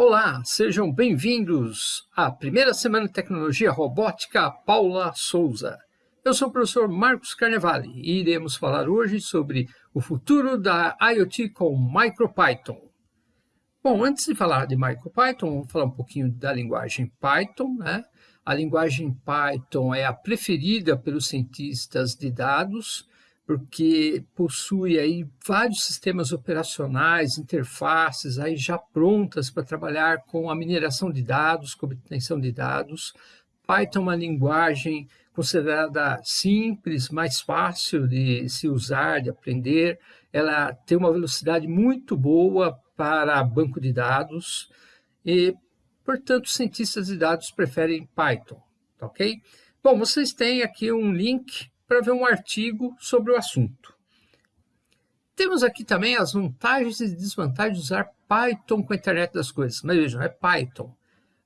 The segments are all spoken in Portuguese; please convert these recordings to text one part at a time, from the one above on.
Olá, sejam bem-vindos à primeira semana de tecnologia robótica Paula Souza. Eu sou o professor Marcos Carnevale e iremos falar hoje sobre o futuro da IoT com MicroPython. Bom, antes de falar de MicroPython, vamos falar um pouquinho da linguagem Python. Né? A linguagem Python é a preferida pelos cientistas de dados porque possui aí vários sistemas operacionais, interfaces aí já prontas para trabalhar com a mineração de dados, com obtenção de dados. Python é uma linguagem considerada simples, mais fácil de se usar, de aprender. Ela tem uma velocidade muito boa para banco de dados e, portanto, cientistas de dados preferem Python, tá ok? Bom, vocês têm aqui um link para ver um artigo sobre o assunto. Temos aqui também as vantagens e desvantagens de usar Python com a internet das coisas. Mas vejam, é Python.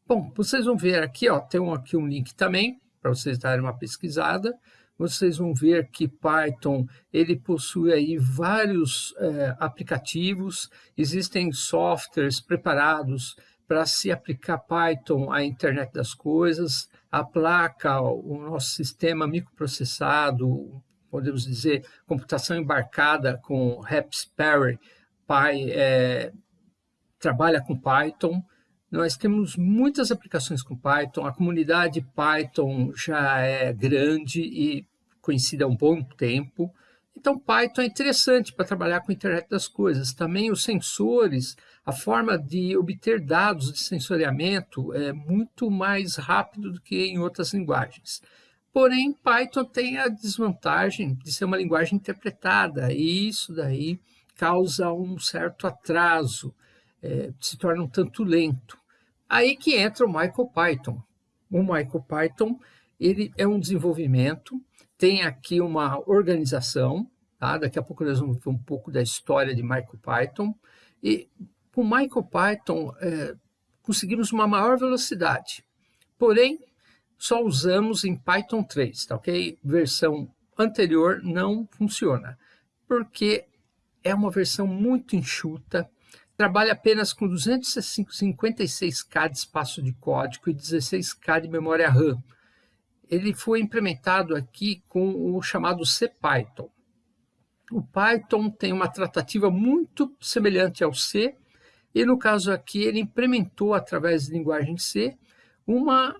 Bom, vocês vão ver aqui, ó, tem aqui um link também, para vocês darem uma pesquisada. Vocês vão ver que Python ele possui aí vários é, aplicativos, existem softwares preparados para se aplicar Python à internet das coisas, a placa, o nosso sistema microprocessado, podemos dizer, computação embarcada com Raspberry Pi, é, trabalha com Python. Nós temos muitas aplicações com Python, a comunidade Python já é grande e conhecida há um bom tempo. Então, Python é interessante para trabalhar com a internet das coisas. Também os sensores, a forma de obter dados de sensoriamento é muito mais rápido do que em outras linguagens. Porém, Python tem a desvantagem de ser uma linguagem interpretada, e isso daí causa um certo atraso, é, se torna um tanto lento. Aí que entra o MicroPython. O MicroPython ele é um desenvolvimento tem aqui uma organização, tá? daqui a pouco nós vamos ver um pouco da história de MicroPython, e com MicroPython é, conseguimos uma maior velocidade, porém só usamos em Python 3, tá ok? Versão anterior não funciona, porque é uma versão muito enxuta, trabalha apenas com 256K de espaço de código e 16K de memória RAM, ele foi implementado aqui com o chamado CPython. O Python tem uma tratativa muito semelhante ao C, e no caso aqui ele implementou através de linguagem C uma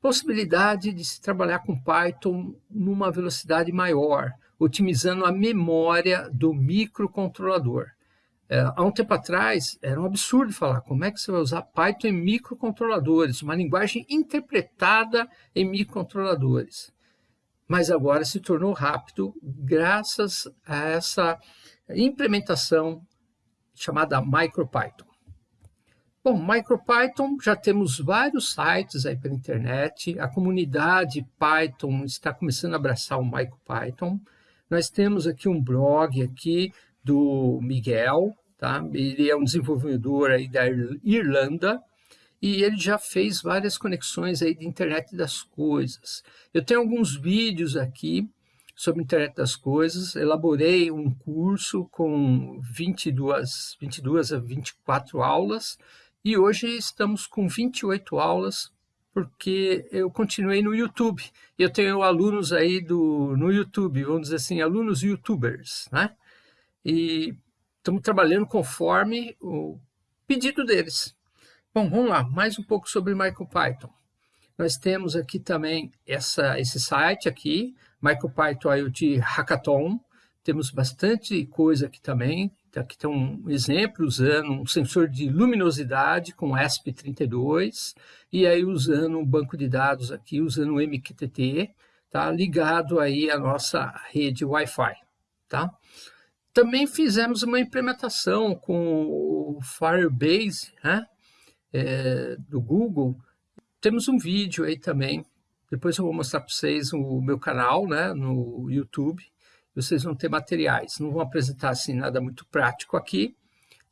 possibilidade de se trabalhar com Python numa velocidade maior, otimizando a memória do microcontrolador. É, há um tempo atrás, era um absurdo falar como é que você vai usar Python em microcontroladores, uma linguagem interpretada em microcontroladores. Mas agora se tornou rápido graças a essa implementação chamada MicroPython. Bom, MicroPython, já temos vários sites aí pela internet, a comunidade Python está começando a abraçar o MicroPython. Nós temos aqui um blog aqui do Miguel, tá? ele é um desenvolvedor aí da Irlanda, e ele já fez várias conexões aí de internet das coisas. Eu tenho alguns vídeos aqui sobre internet das coisas, elaborei um curso com 22, 22 a 24 aulas, e hoje estamos com 28 aulas, porque eu continuei no YouTube. Eu tenho alunos aí do, no YouTube, vamos dizer assim, alunos youtubers, né? e estamos trabalhando conforme o pedido deles. Bom, vamos lá, mais um pouco sobre MicroPython. Nós temos aqui também essa, esse site aqui, MicroPython IoT Hackathon. Temos bastante coisa aqui também. Aqui tem um exemplo usando um sensor de luminosidade com ESP32 e aí usando um banco de dados aqui, usando o MQTT, tá? ligado aí à nossa rede Wi-Fi. Tá? Também fizemos uma implementação com o Firebase, né? É, do Google. Temos um vídeo aí também. Depois eu vou mostrar para vocês o meu canal né, no YouTube. Vocês vão ter materiais. Não vou apresentar assim nada muito prático aqui,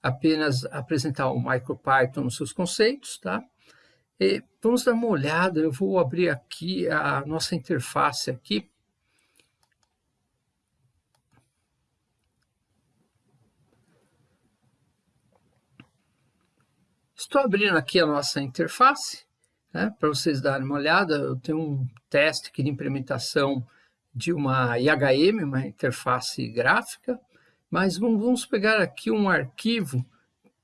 apenas apresentar o MicroPython nos seus conceitos, tá? E vamos dar uma olhada, eu vou abrir aqui a nossa interface aqui Estou abrindo aqui a nossa interface, né, para vocês darem uma olhada. Eu tenho um teste aqui de implementação de uma IHM, uma interface gráfica, mas vamos pegar aqui um arquivo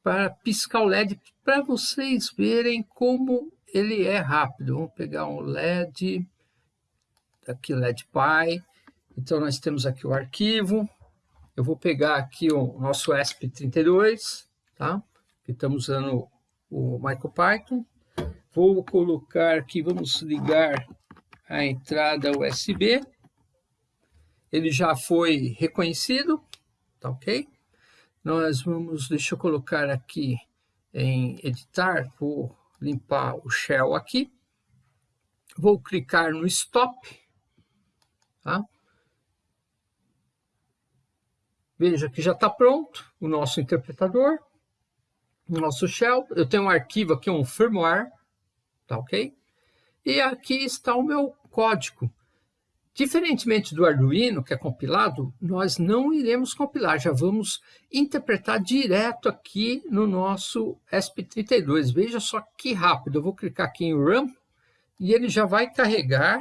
para piscar o LED para vocês verem como ele é rápido. Vamos pegar um LED, aqui LED Pi. Então nós temos aqui o arquivo. Eu vou pegar aqui o nosso ESP32, tá? Que estamos usando o MicroPython. Vou colocar aqui, vamos ligar a entrada USB. Ele já foi reconhecido, tá ok? Nós vamos, deixa eu colocar aqui em editar, vou limpar o shell aqui. Vou clicar no stop, tá? Veja que já está pronto o nosso interpretador, o nosso shell. Eu tenho um arquivo aqui, um firmware, tá ok? E aqui está o meu código. Diferentemente do Arduino, que é compilado, nós não iremos compilar, já vamos interpretar direto aqui no nosso ESP32. Veja só que rápido, eu vou clicar aqui em Run e ele já vai carregar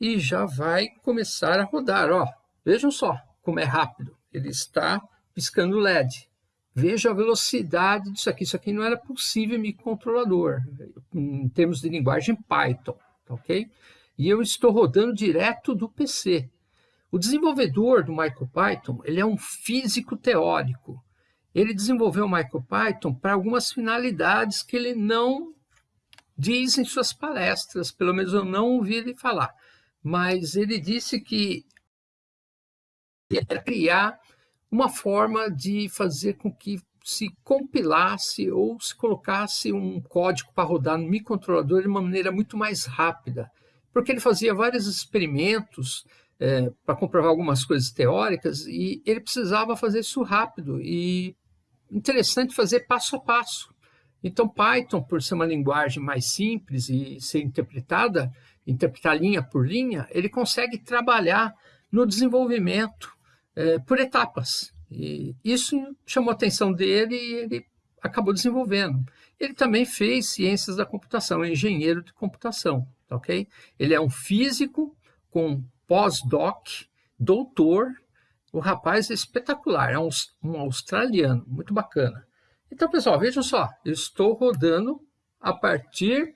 e já vai começar a rodar. Ó, vejam só como é rápido, ele está piscando LED. Veja a velocidade disso aqui, isso aqui não era possível em microcontrolador, em termos de linguagem Python, tá ok? E eu estou rodando direto do PC. O desenvolvedor do MicroPython ele é um físico teórico. Ele desenvolveu o MicroPython para algumas finalidades que ele não diz em suas palestras, pelo menos eu não ouvi ele falar. Mas ele disse que era criar uma forma de fazer com que se compilasse ou se colocasse um código para rodar no microcontrolador de uma maneira muito mais rápida porque ele fazia vários experimentos é, para comprovar algumas coisas teóricas e ele precisava fazer isso rápido e interessante fazer passo a passo. Então, Python, por ser uma linguagem mais simples e ser interpretada, interpretar linha por linha, ele consegue trabalhar no desenvolvimento é, por etapas. E isso chamou a atenção dele e ele acabou desenvolvendo. Ele também fez ciências da computação, é engenheiro de computação ok? Ele é um físico com pós-doc, doutor. O rapaz é espetacular, é um, um australiano, muito bacana. Então, pessoal, vejam só, eu estou rodando a partir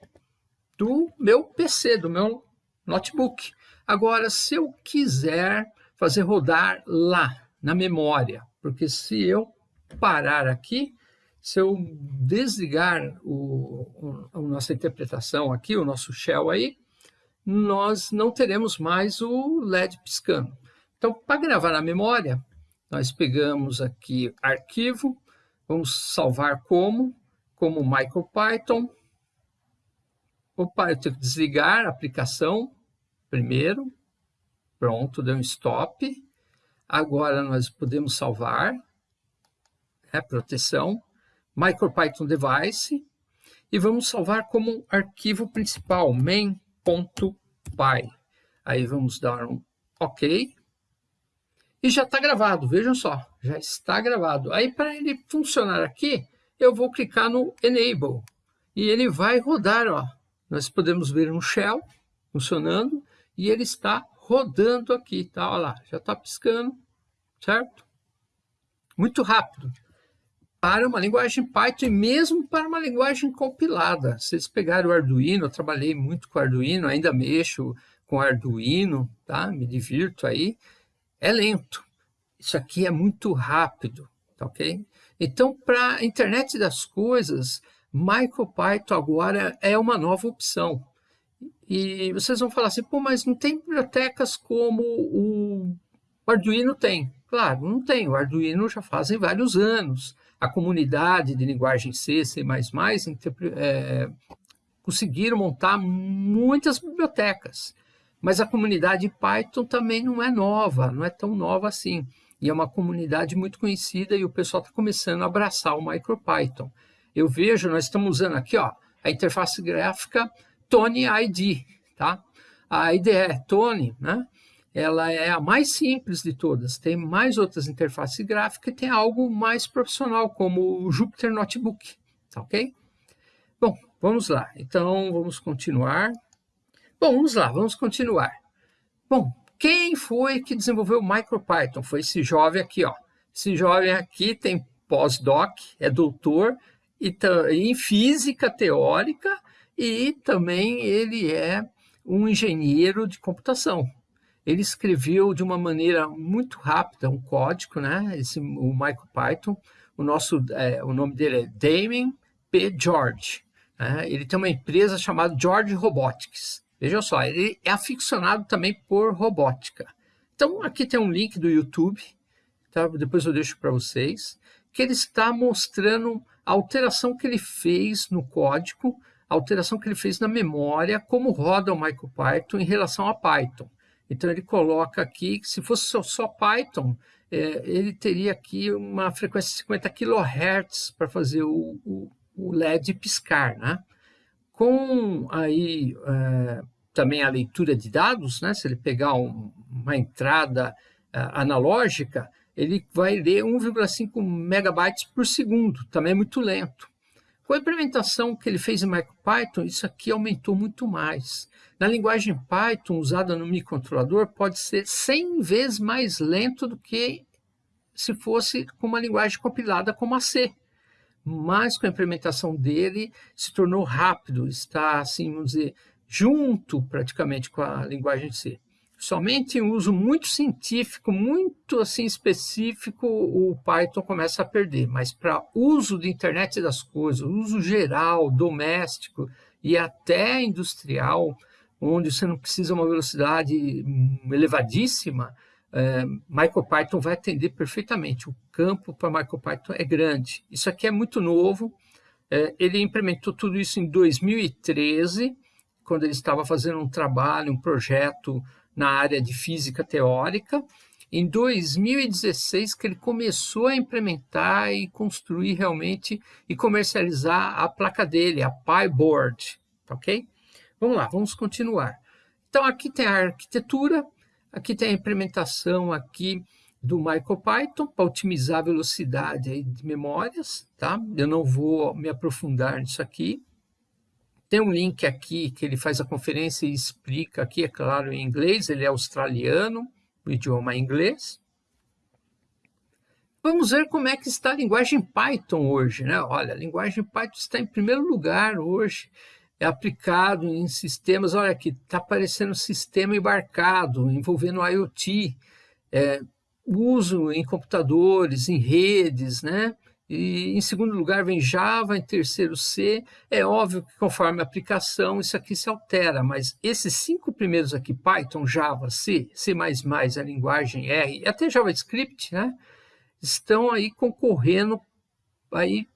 do meu PC, do meu notebook. Agora, se eu quiser fazer rodar lá, na memória, porque se eu parar aqui, se eu desligar o, o, a nossa interpretação aqui, o nosso shell aí, nós não teremos mais o LED piscando. Então, para gravar na memória, nós pegamos aqui arquivo, vamos salvar como, como MicroPython. Opa, eu tenho que desligar a aplicação primeiro. Pronto, deu um stop. Agora nós podemos salvar, é, proteção. MicroPython Device e vamos salvar como arquivo principal, main.py. Aí vamos dar um OK. E já está gravado, vejam só, já está gravado. Aí para ele funcionar aqui, eu vou clicar no Enable e ele vai rodar. Ó. Nós podemos ver um shell funcionando e ele está rodando aqui, tá? Olha lá, já está piscando, certo? Muito rápido para uma linguagem Python e mesmo para uma linguagem compilada. Se vocês pegarem o Arduino, eu trabalhei muito com Arduino, ainda mexo com Arduino, tá? me divirto aí, é lento. Isso aqui é muito rápido, tá ok? Então, para a internet das coisas, MicroPython agora é uma nova opção. E vocês vão falar assim, pô, mas não tem bibliotecas como o Arduino tem. Claro, não tem. O Arduino já fazem vários anos a comunidade de linguagem C, C++, é, conseguiram montar muitas bibliotecas. Mas a comunidade Python também não é nova, não é tão nova assim. E é uma comunidade muito conhecida e o pessoal está começando a abraçar o MicroPython. Eu vejo, nós estamos usando aqui ó, a interface gráfica Tony ID. Tá? A IDE Tony, né? Ela é a mais simples de todas. Tem mais outras interfaces gráficas e tem algo mais profissional, como o Jupyter Notebook, tá ok? Bom, vamos lá. Então, vamos continuar. Bom, vamos lá, vamos continuar. Bom, quem foi que desenvolveu o MicroPython? Foi esse jovem aqui, ó. Esse jovem aqui tem pós-doc, é doutor e em física teórica e também ele é um engenheiro de computação. Ele escreveu de uma maneira muito rápida um código, né? Esse, o MicroPython. O, nosso, é, o nome dele é Damien P. George. Né? Ele tem uma empresa chamada George Robotics. Veja só, ele é aficionado também por robótica. Então, aqui tem um link do YouTube, tá? depois eu deixo para vocês, que ele está mostrando a alteração que ele fez no código, a alteração que ele fez na memória, como roda o MicroPython em relação a Python. Então, ele coloca aqui que se fosse só, Python, é, ele teria aqui uma frequência de 50 kHz para fazer o, o, o, LED piscar. Né? Com aí, é, também a leitura de dados, né? se ele pegar um, uma entrada é, analógica, ele vai ler 1,5 megabytes por segundo, também é muito lento. Com a implementação que ele fez em MicroPython, isso aqui aumentou muito mais. Na linguagem Python, usada no microcontrolador, pode ser 100 vezes mais lento do que se fosse com uma linguagem compilada como a C. Mas com a implementação dele, se tornou rápido, está, assim, vamos dizer, junto praticamente com a linguagem C. Somente em uso muito científico, muito assim específico, o Python começa a perder. Mas para uso de internet das coisas, uso geral, doméstico e até industrial, onde você não precisa uma velocidade elevadíssima, é, MicroPython vai atender perfeitamente. O campo para MicroPython é grande. Isso aqui é muito novo. É, ele implementou tudo isso em 2013, quando ele estava fazendo um trabalho, um projeto na área de física teórica. Em 2016 que ele começou a implementar e construir realmente e comercializar a placa dele, a PyBoard, tá ok? Vamos lá, vamos continuar. Então aqui tem a arquitetura, aqui tem a implementação aqui do MicroPython para otimizar a velocidade de memórias, tá? Eu não vou me aprofundar nisso aqui. Tem um link aqui que ele faz a conferência e explica aqui, é claro, em inglês, ele é australiano, o idioma é inglês. Vamos ver como é que está a linguagem Python hoje, né? Olha, a linguagem Python está em primeiro lugar hoje, é aplicado em sistemas, olha aqui, está aparecendo sistema embarcado, envolvendo IoT, é, uso em computadores, em redes, né? E em segundo lugar vem Java, em terceiro C. É óbvio que conforme a aplicação isso aqui se altera, mas esses cinco primeiros aqui, Python, Java, C, C++, a linguagem R, e até JavaScript, né, estão aí concorrendo aí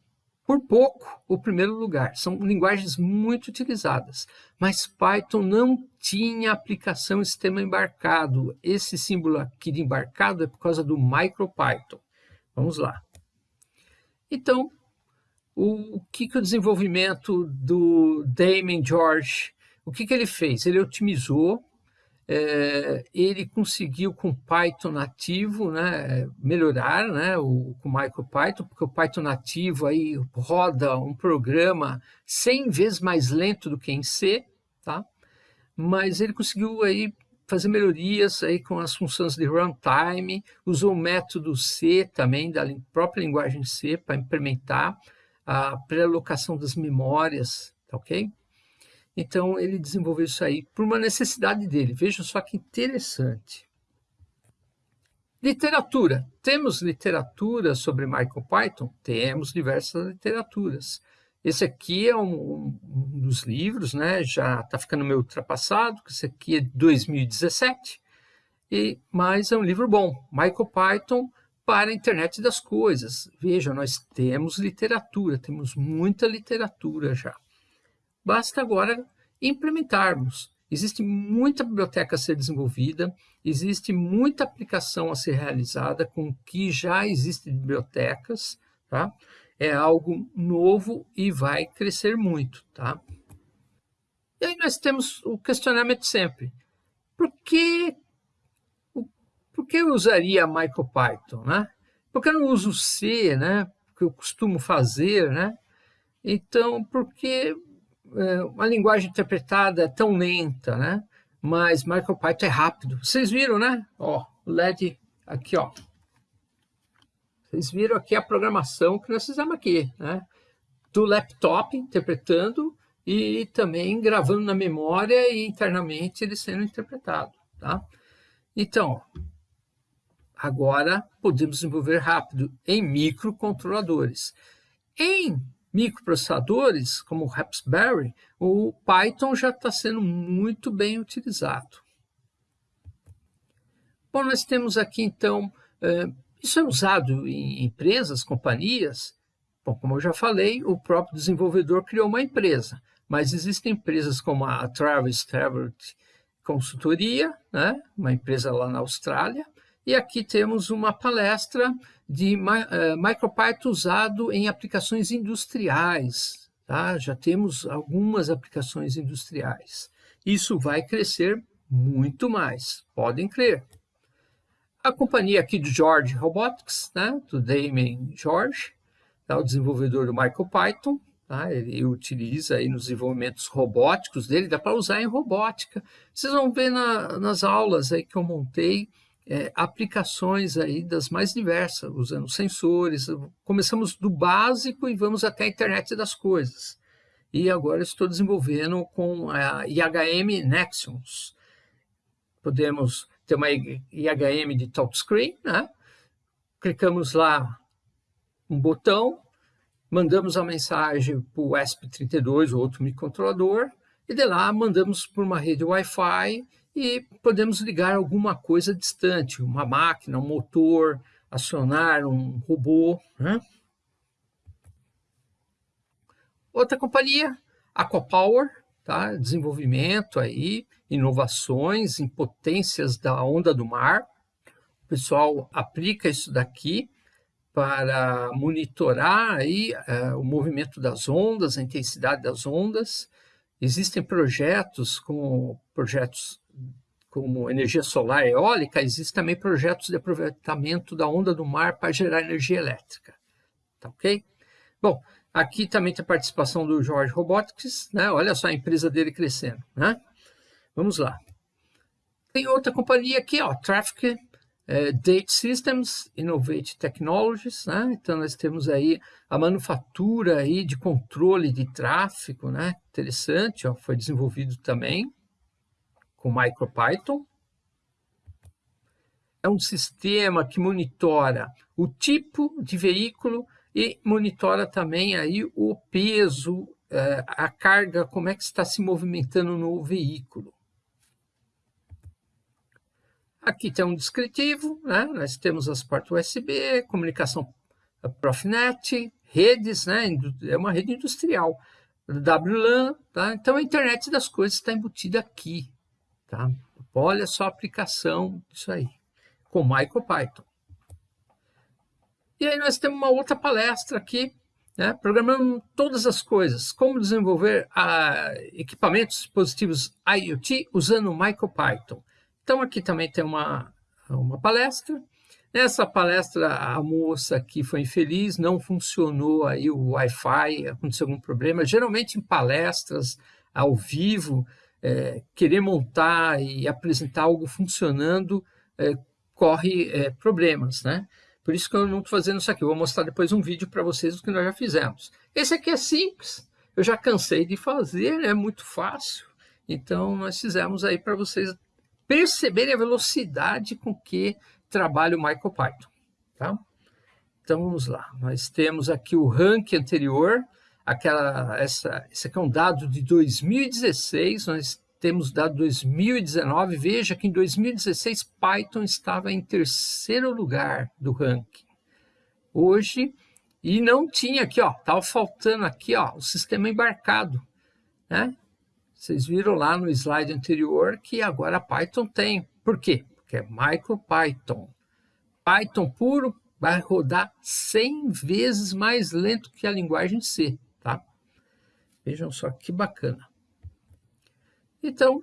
por pouco o primeiro lugar. São linguagens muito utilizadas, mas Python não tinha aplicação em sistema embarcado. Esse símbolo aqui de embarcado é por causa do MicroPython. Vamos lá. Então, o, o que, que o desenvolvimento do Damien George, o que, que ele fez? Ele otimizou, é, ele conseguiu com Python nativo né, melhorar né, o, com MicroPython, porque o Python nativo aí roda um programa 100 vezes mais lento do que em C, tá? mas ele conseguiu aí fazer melhorias aí com as funções de runtime, usou o método C também, da própria linguagem C, para implementar a pré-alocação das memórias, tá ok? Então, ele desenvolveu isso aí por uma necessidade dele. Veja só que interessante. Literatura. Temos literatura sobre MicroPython? Temos diversas literaturas. Esse aqui é um, um dos livros, né? já está ficando meio ultrapassado, esse aqui é de 2017, e, mas é um livro bom, MicroPython para a internet das coisas. Veja, nós temos literatura, temos muita literatura já. Basta agora implementarmos. Existe muita biblioteca a ser desenvolvida, existe muita aplicação a ser realizada com o que já existe de bibliotecas, tá? É algo novo e vai crescer muito, tá? E aí nós temos o questionamento sempre. Por que, por que eu usaria MicroPython, né? Por que eu não uso C, né? Que eu costumo fazer, né? Então, por que é, uma linguagem interpretada é tão lenta, né? Mas MicroPython é rápido. Vocês viram, né? Ó, o LED aqui, ó. Vocês viram aqui a programação que nós fizemos aqui, né? Do laptop interpretando e também gravando na memória e internamente ele sendo interpretado, tá? Então, agora podemos desenvolver rápido em microcontroladores. Em microprocessadores, como o Raspberry, o Python já está sendo muito bem utilizado. Bom, nós temos aqui, então, eh, isso é usado em empresas, companhias. Bom, como eu já falei, o próprio desenvolvedor criou uma empresa, mas existem empresas como a Travis Travert Consultoria, né? uma empresa lá na Austrália, e aqui temos uma palestra de uh, MicroPython usado em aplicações industriais. Tá? Já temos algumas aplicações industriais. Isso vai crescer muito mais, podem crer. A companhia aqui do George Robotics, né, do Damien George, tá, o desenvolvedor do MicroPython, tá, ele utiliza aí nos desenvolvimentos robóticos dele, dá para usar em robótica. Vocês vão ver na, nas aulas aí que eu montei, é, aplicações aí das mais diversas, usando sensores. Começamos do básico e vamos até a internet das coisas. E agora estou desenvolvendo com a IHM Nexus. Podemos ter uma IHM de touchscreen, né? clicamos lá um botão, mandamos a mensagem para o ESP32, outro microcontrolador, e de lá mandamos por uma rede Wi-Fi e podemos ligar alguma coisa distante, uma máquina, um motor, acionar um robô. Né? Outra companhia, Aquapower, tá? desenvolvimento aí, inovações em potências da onda do mar. O pessoal aplica isso daqui para monitorar aí, uh, o movimento das ondas, a intensidade das ondas. Existem projetos como projetos como energia solar eólica, existem também projetos de aproveitamento da onda do mar para gerar energia elétrica. Tá ok? Bom, aqui também tem a participação do George Robotics, né? Olha só a empresa dele crescendo, né? Vamos lá. Tem outra companhia aqui, ó, Traffic é, Date Systems, Innovate Technologies, né? Então nós temos aí a manufatura aí de controle de tráfego, né? Interessante, ó, foi desenvolvido também com MicroPython. É um sistema que monitora o tipo de veículo e monitora também aí o peso, é, a carga, como é que está se movimentando no veículo. Aqui tem um descritivo, né? nós temos as portas USB, comunicação Profinet, redes, né? é uma rede industrial, WLAN, tá? então a internet das coisas está embutida aqui. Tá? Olha só a aplicação disso aí, com MicroPython. E aí nós temos uma outra palestra aqui, né? programando todas as coisas, como desenvolver ah, equipamentos dispositivos IoT usando MicroPython. Então, aqui também tem uma, uma palestra. Nessa palestra, a moça aqui foi infeliz, não funcionou aí o Wi-Fi, aconteceu algum problema. Geralmente, em palestras ao vivo, é, querer montar e apresentar algo funcionando é, corre é, problemas, né? Por isso que eu não estou fazendo isso aqui. Eu vou mostrar depois um vídeo para vocês do que nós já fizemos. Esse aqui é simples. Eu já cansei de fazer, é muito fácil. Então, nós fizemos aí para vocês perceberem a velocidade com que trabalha o MicroPython. Tá? Então vamos lá, nós temos aqui o ranking anterior, aquela, essa, esse aqui é um dado de 2016, nós temos dado 2019, veja que em 2016 Python estava em terceiro lugar do ranking. Hoje, e não tinha aqui, ó, estava faltando aqui, ó, o sistema embarcado, né? Vocês viram lá no slide anterior que agora Python tem. Por quê? Porque é MicroPython. Python puro vai rodar 100 vezes mais lento que a linguagem C, tá? Vejam só que bacana. Então,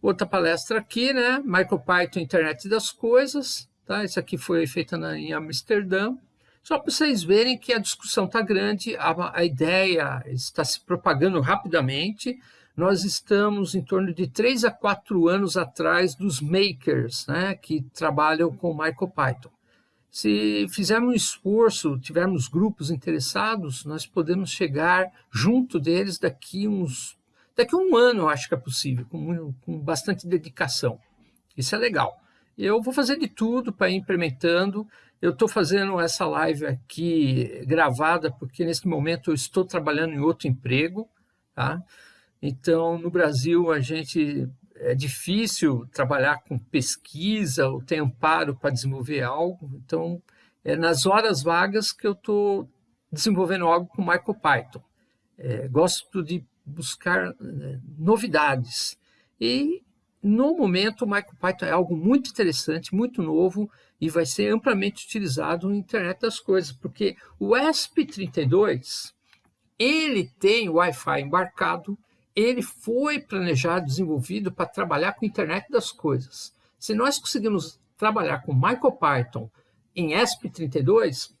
outra palestra aqui, né? MicroPython Internet das Coisas, tá? Isso aqui foi feita na, em Amsterdã. Só para vocês verem que a discussão está grande, a, a ideia está se propagando rapidamente, nós estamos em torno de três a quatro anos atrás dos makers, né, que trabalham com MicroPython. Se fizermos um esforço, tivermos grupos interessados, nós podemos chegar junto deles daqui uns daqui um ano, eu acho que é possível, com, com bastante dedicação. Isso é legal. Eu vou fazer de tudo para ir implementando. Eu estou fazendo essa live aqui gravada porque nesse momento eu estou trabalhando em outro emprego, tá? Então, no Brasil, a gente é difícil trabalhar com pesquisa ou tem amparo para desenvolver algo. Então, é nas horas vagas que eu estou desenvolvendo algo com MicroPython. É, gosto de buscar é, novidades. E, no momento, o MicroPython é algo muito interessante, muito novo e vai ser amplamente utilizado na internet das coisas, porque o ESP32 ele tem Wi-Fi embarcado, ele foi planejado, desenvolvido para trabalhar com a internet das coisas. Se nós conseguimos trabalhar com MicroPython em ESP32,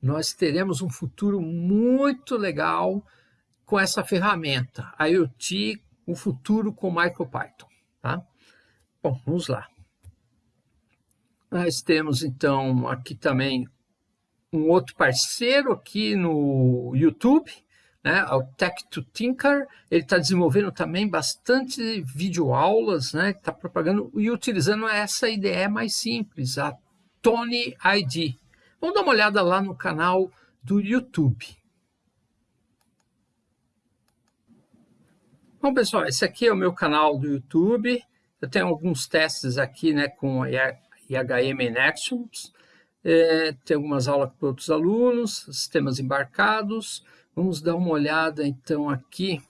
nós teremos um futuro muito legal com essa ferramenta, a IoT, o futuro com MicroPython. Tá? Bom, vamos lá. Nós temos, então, aqui também um outro parceiro aqui no YouTube, né, o Tech to Tinker, ele está desenvolvendo também bastante videoaulas, né, está propagando e utilizando essa IDE mais simples, a Tony ID. Vamos dar uma olhada lá no canal do YouTube. Bom, pessoal, esse aqui é o meu canal do YouTube. Eu tenho alguns testes aqui né, com IHM in Actions. É, tem algumas aulas para outros alunos, sistemas embarcados. Vamos dar uma olhada, então, aqui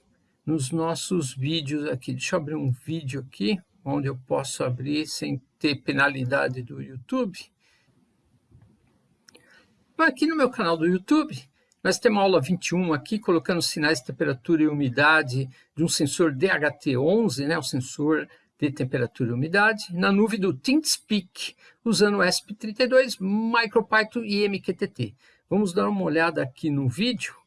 nos nossos vídeos aqui. Deixa eu abrir um vídeo aqui, onde eu posso abrir sem ter penalidade do YouTube. Aqui no meu canal do YouTube, nós temos a aula 21 aqui, colocando sinais de temperatura e umidade de um sensor DHT11, né, o sensor de temperatura e umidade, na nuvem do ThinkSpeak, usando o ESP32, MicroPython e MQTT. Vamos dar uma olhada aqui no vídeo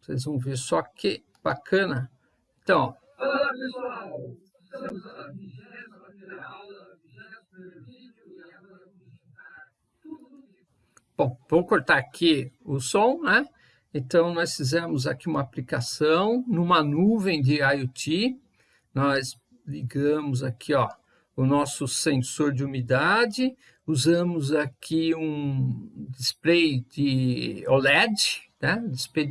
vocês vão ver só que bacana. Então, Olá, pessoal! Estamos na primeira aula, Bom, vamos cortar aqui o som, né? Então, nós fizemos aqui uma aplicação numa nuvem de IoT. Nós ligamos aqui, ó, o nosso sensor de umidade, usamos aqui um display de OLED, né? display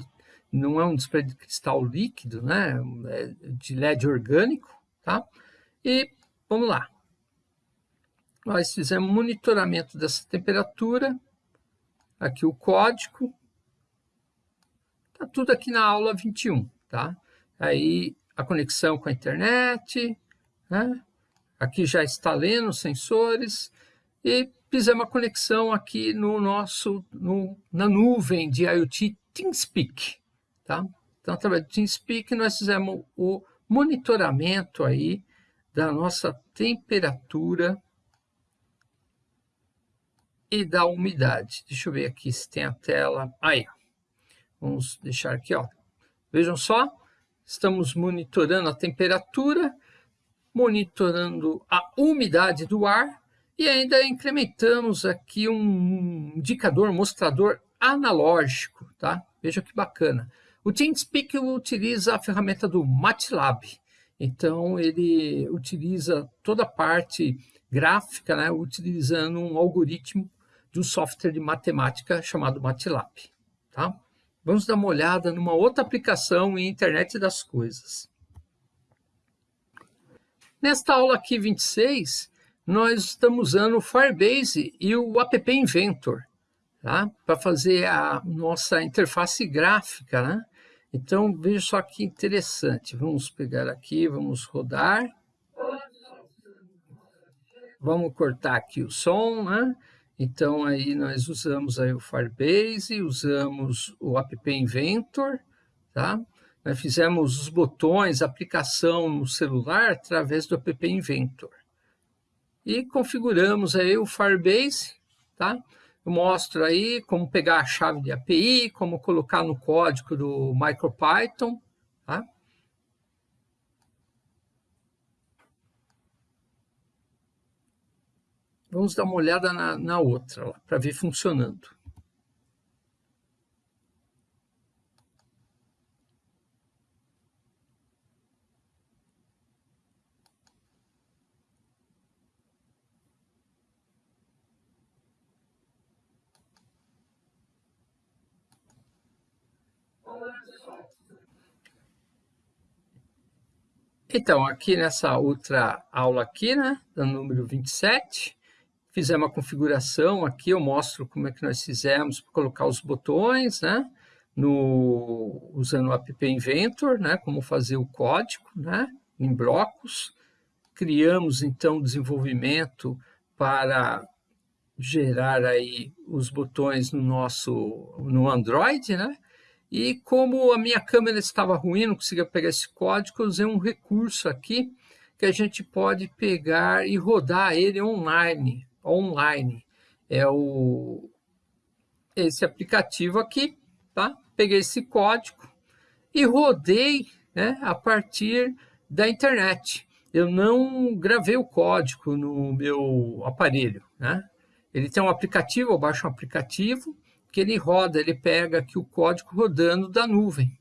não é um display de cristal líquido, né? É de LED orgânico, tá? E vamos lá. Nós fizemos monitoramento dessa temperatura, aqui o código, tá tudo aqui na aula 21, tá? Aí a conexão com a internet, né? Aqui já está lendo os sensores e fizemos a conexão aqui no nosso, no, na nuvem de IoT TeamSpeak, Tá? Então, através do TeamSpeak, nós fizemos o monitoramento aí da nossa temperatura e da umidade. Deixa eu ver aqui se tem a tela. Aí, vamos deixar aqui, ó. Vejam só, estamos monitorando a temperatura, monitorando a umidade do ar e ainda incrementamos aqui um indicador, um mostrador analógico, tá? Veja que bacana. O TeamSpeak utiliza a ferramenta do MATLAB. Então, ele utiliza toda a parte gráfica, né, utilizando um algoritmo de um software de matemática chamado MATLAB. Tá? Vamos dar uma olhada numa outra aplicação em internet das coisas. Nesta aula aqui 26, nós estamos usando o Firebase e o App Inventor tá? para fazer a nossa interface gráfica. Né? Então, veja só que interessante. Vamos pegar aqui, vamos rodar. Vamos cortar aqui o som, né? Então, aí nós usamos aí o Firebase, usamos o App Inventor, tá? Nós fizemos os botões, aplicação no celular através do App Inventor. E configuramos aí o Firebase, tá? Eu mostro aí como pegar a chave de API, como colocar no código do MicroPython, tá? Vamos dar uma olhada na, na outra, para ver funcionando. Então, aqui nessa outra aula aqui, né, do número 27, fizemos uma configuração aqui, eu mostro como é que nós fizemos para colocar os botões, né, no, usando o app Inventor, né, como fazer o código, né, em blocos. Criamos, então, desenvolvimento para gerar aí os botões no nosso, no Android, né, e como a minha câmera estava ruim, não conseguia pegar esse código, eu usei um recurso aqui que a gente pode pegar e rodar ele online. online. É o, esse aplicativo aqui, tá? Peguei esse código e rodei né, a partir da internet. Eu não gravei o código no meu aparelho, né? Ele tem um aplicativo, eu baixo um aplicativo, que ele roda, ele pega aqui o código rodando da nuvem.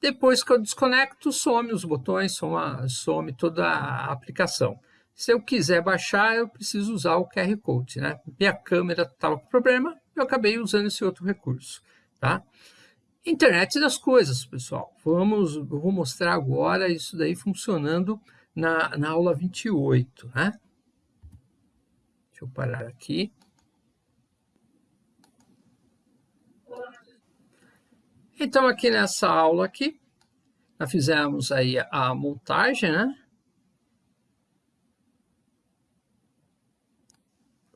Depois que eu desconecto, some os botões, some, some toda a aplicação. Se eu quiser baixar, eu preciso usar o QR Code. Né? Minha câmera estava com problema, eu acabei usando esse outro recurso. Tá? Internet das coisas, pessoal. Vamos, eu vou mostrar agora isso daí funcionando na, na aula 28. Né? Deixa eu parar aqui. Então, aqui nessa aula aqui, nós fizemos aí a montagem, né?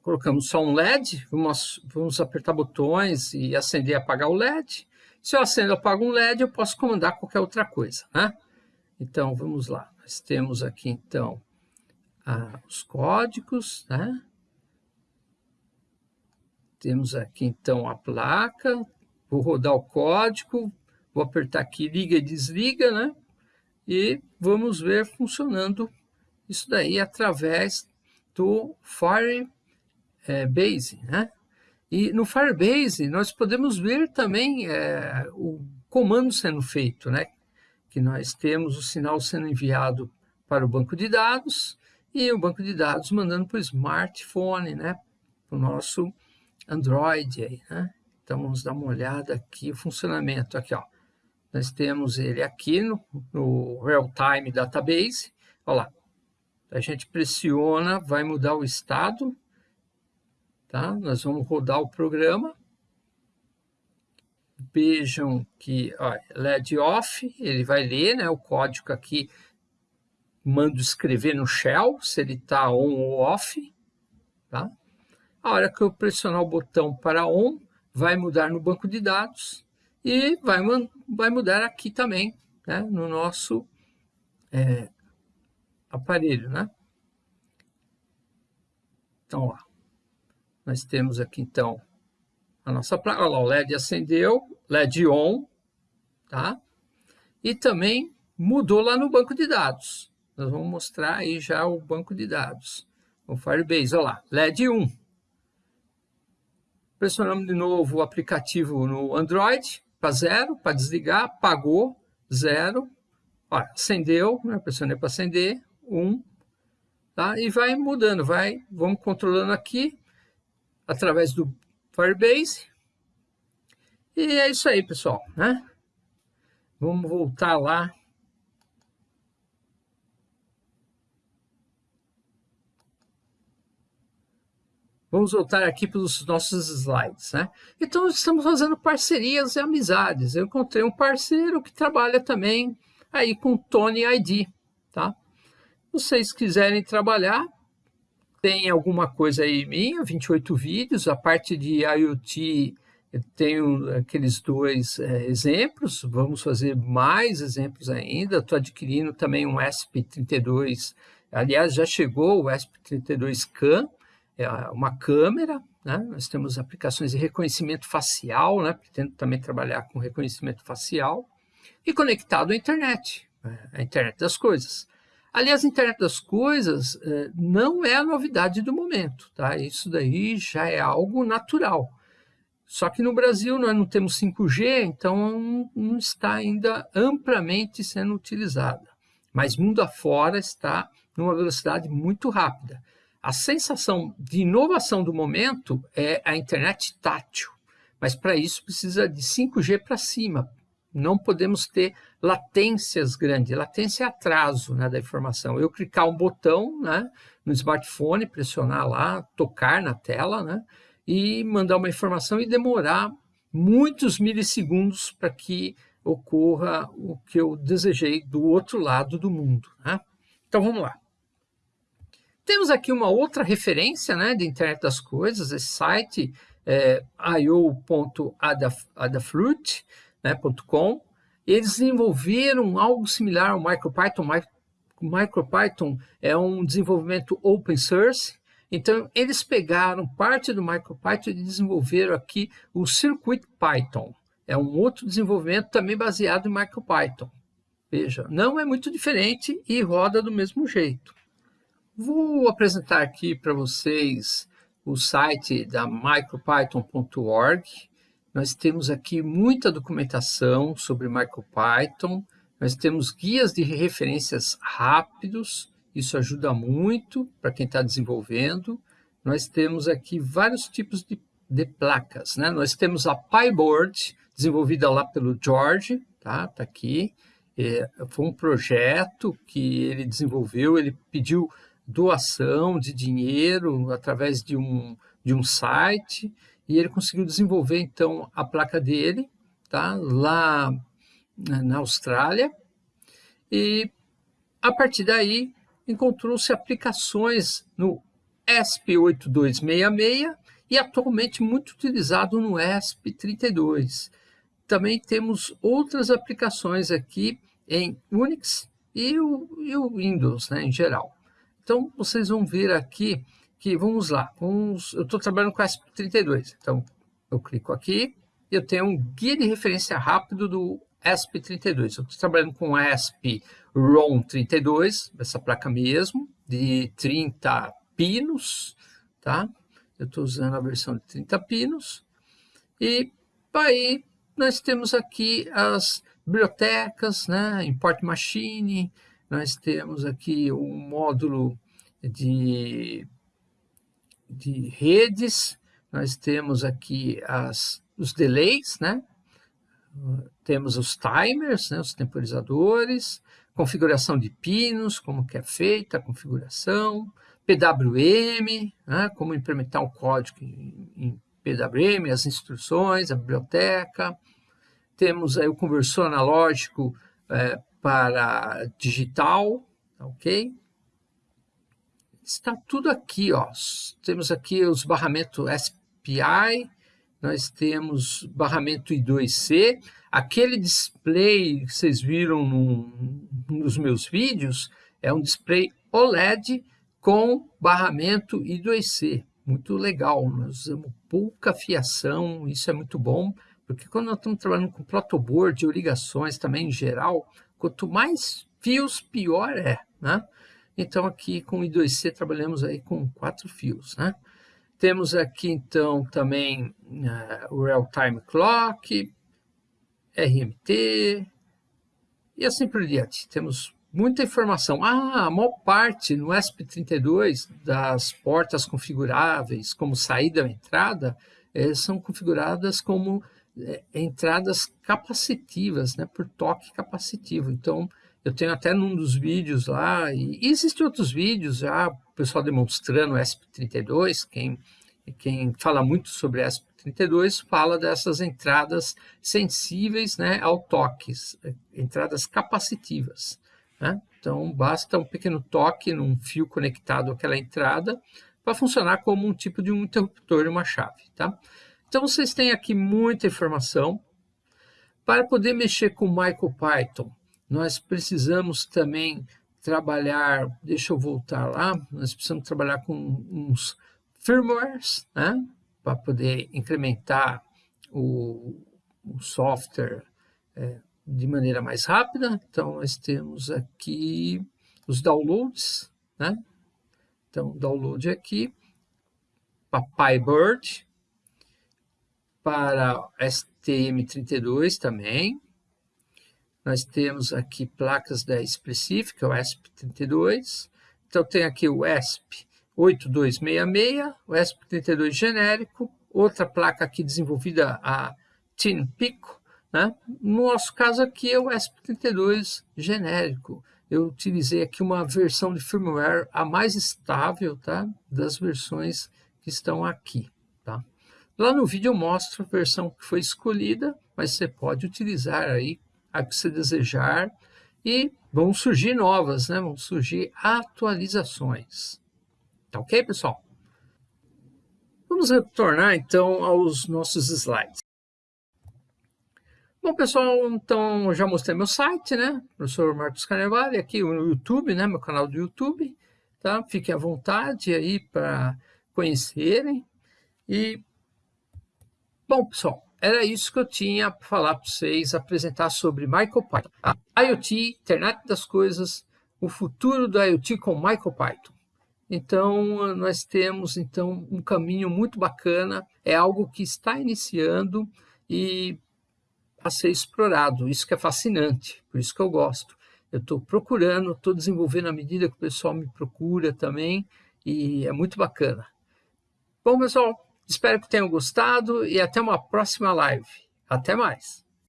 Colocamos só um LED, vamos, vamos apertar botões e acender e apagar o LED. Se eu acendo e apago um LED, eu posso comandar qualquer outra coisa, né? Então, vamos lá. Nós temos aqui, então, ah, os códigos, né? Temos aqui, então, a placa, Vou rodar o código, vou apertar aqui liga e desliga, né? E vamos ver funcionando isso daí através do Firebase, né? E no Firebase nós podemos ver também é, o comando sendo feito, né? Que nós temos o sinal sendo enviado para o banco de dados e o banco de dados mandando para o smartphone, né? Para o nosso Android aí, né? Então, vamos dar uma olhada aqui, o funcionamento. Aqui, ó. Nós temos ele aqui no, no Real-Time Database. Olha lá. A gente pressiona, vai mudar o estado. Tá? Nós vamos rodar o programa. Vejam que ó, LED off, ele vai ler né, o código aqui. Mando escrever no shell, se ele está on ou off. Tá? A hora que eu pressionar o botão para on, vai mudar no banco de dados e vai, vai mudar aqui também, né, no nosso é, aparelho. Né? Então, ó, nós temos aqui, então, a nossa placa. Olha lá, o LED acendeu, LED on, tá? E também mudou lá no banco de dados. Nós vamos mostrar aí já o banco de dados. O Firebase, olha lá, LED 1. Pressionamos de novo o aplicativo no Android para zero, para desligar, apagou, zero. Olha, acendeu, né? pressionei para acender, um. Tá? E vai mudando, vai, vamos controlando aqui, através do Firebase. E é isso aí, pessoal. Né? Vamos voltar lá Vamos voltar aqui para os nossos slides. Né? Então, estamos fazendo parcerias e amizades. Eu encontrei um parceiro que trabalha também aí com Tony ID. Tá? Vocês quiserem trabalhar, tem alguma coisa aí minha, 28 vídeos, a parte de IoT tenho aqueles dois é, exemplos, vamos fazer mais exemplos ainda, estou adquirindo também um ESP32, aliás, já chegou o ESP32CAN, é uma câmera, né? nós temos aplicações de reconhecimento facial, né? pretendo também trabalhar com reconhecimento facial, e conectado à internet, né? a internet das coisas. Aliás, a internet das coisas eh, não é a novidade do momento, tá? Isso daí já é algo natural. Só que no Brasil nós não temos 5G, então não está ainda amplamente sendo utilizada. Mas mundo afora está numa velocidade muito rápida. A sensação de inovação do momento é a internet tátil, mas para isso precisa de 5G para cima. Não podemos ter latências grandes. Latência é atraso né, da informação. Eu clicar um botão né, no smartphone, pressionar lá, tocar na tela né, e mandar uma informação e demorar muitos milissegundos para que ocorra o que eu desejei do outro lado do mundo. Né? Então vamos lá. Temos aqui uma outra referência né, de internet das coisas, esse site é, io.adafruit.com. Né, Eles desenvolveram algo similar ao MicroPython. MicroPython é um desenvolvimento open source, então eles pegaram parte do MicroPython e desenvolveram aqui o CircuitPython. É um outro desenvolvimento também baseado em MicroPython. Veja, não é muito diferente e roda do mesmo jeito. Vou apresentar aqui para vocês o site da micropython.org. Nós temos aqui muita documentação sobre MicroPython. Nós temos guias de referências rápidos. Isso ajuda muito para quem está desenvolvendo. Nós temos aqui vários tipos de, de placas. Né? Nós temos a PyBoard, desenvolvida lá pelo George, tá? Tá aqui. É, foi um projeto que ele desenvolveu, ele pediu doação de dinheiro através de um, de um site e ele conseguiu desenvolver então a placa dele tá, lá na Austrália e a partir daí encontrou-se aplicações no ESP8266 e atualmente muito utilizado no ESP32. Também temos outras aplicações aqui em Unix e o, e o Windows né, em geral. Então, vocês vão ver aqui que, vamos lá, vamos, eu estou trabalhando com ESP32. Então, eu clico aqui e eu tenho um guia de referência rápido do ESP32. Eu estou trabalhando com ESP ROM32, essa placa mesmo, de 30 pinos, tá? Eu estou usando a versão de 30 pinos. E aí nós temos aqui as bibliotecas, né? Import Machine, nós temos aqui um módulo de, de redes, nós temos aqui as, os delays, né? temos os timers, né? os temporizadores, configuração de pinos, como que é feita a configuração, PWM, né? como implementar um código em, em PWM, as instruções, a biblioteca, temos aí o conversor analógico é, para digital, ok? Está tudo aqui, ó. Temos aqui os barramentos SPI, nós temos barramento I2C, aquele display que vocês viram no, nos meus vídeos é um display OLED com barramento I2C, muito legal, nós usamos pouca fiação, isso é muito bom, porque quando nós estamos trabalhando com protoboard ligações também em geral, Quanto mais fios, pior é, né? Então, aqui com o I2C trabalhamos aí com quatro fios, né? Temos aqui, então, também uh, o Real Time Clock, RMT, e assim por diante. Temos muita informação. Ah, a maior parte no ESP32 das portas configuráveis como saída ou entrada eh, são configuradas como é, entradas capacitivas, né, por toque capacitivo. Então, eu tenho até num dos vídeos lá, e, e existem outros vídeos já, o pessoal demonstrando o ESP32, quem, quem fala muito sobre ESP32 fala dessas entradas sensíveis né, ao toque, entradas capacitivas. Né? Então, basta um pequeno toque num fio conectado àquela entrada para funcionar como um tipo de um interruptor e uma chave. Tá? Então, vocês têm aqui muita informação. Para poder mexer com MicroPython, nós precisamos também trabalhar, deixa eu voltar lá, nós precisamos trabalhar com uns firmwares, né? para poder incrementar o, o software é, de maneira mais rápida. Então, nós temos aqui os downloads, né? Então, download aqui, para PyBird, para STM32 também. Nós temos aqui placas da específica, o ESP32. Então, tem aqui o ESP 8266, o ESP32 genérico, outra placa aqui desenvolvida a Tin Pico, né? No nosso caso aqui é o ESP32 genérico. Eu utilizei aqui uma versão de firmware a mais estável tá? das versões que estão aqui. Lá no vídeo eu mostro a versão que foi escolhida, mas você pode utilizar aí a que você desejar e vão surgir novas, né? vão surgir atualizações. Tá ok, pessoal? Vamos retornar então aos nossos slides. Bom, pessoal, então já mostrei meu site, né? Professor Marcos Carnevale, aqui no YouTube, né? Meu canal do YouTube, tá? Fiquem à vontade aí para conhecerem. E, bom, pessoal, era isso que eu tinha para falar para vocês, apresentar sobre MicroPython. A IoT, Internet das Coisas, o futuro do IoT com MicroPython. Então, nós temos então um caminho muito bacana, é algo que está iniciando e a ser explorado. Isso que é fascinante, por isso que eu gosto. Eu estou procurando, estou desenvolvendo à medida que o pessoal me procura também, e é muito bacana. Bom, pessoal, espero que tenham gostado e até uma próxima live. Até mais!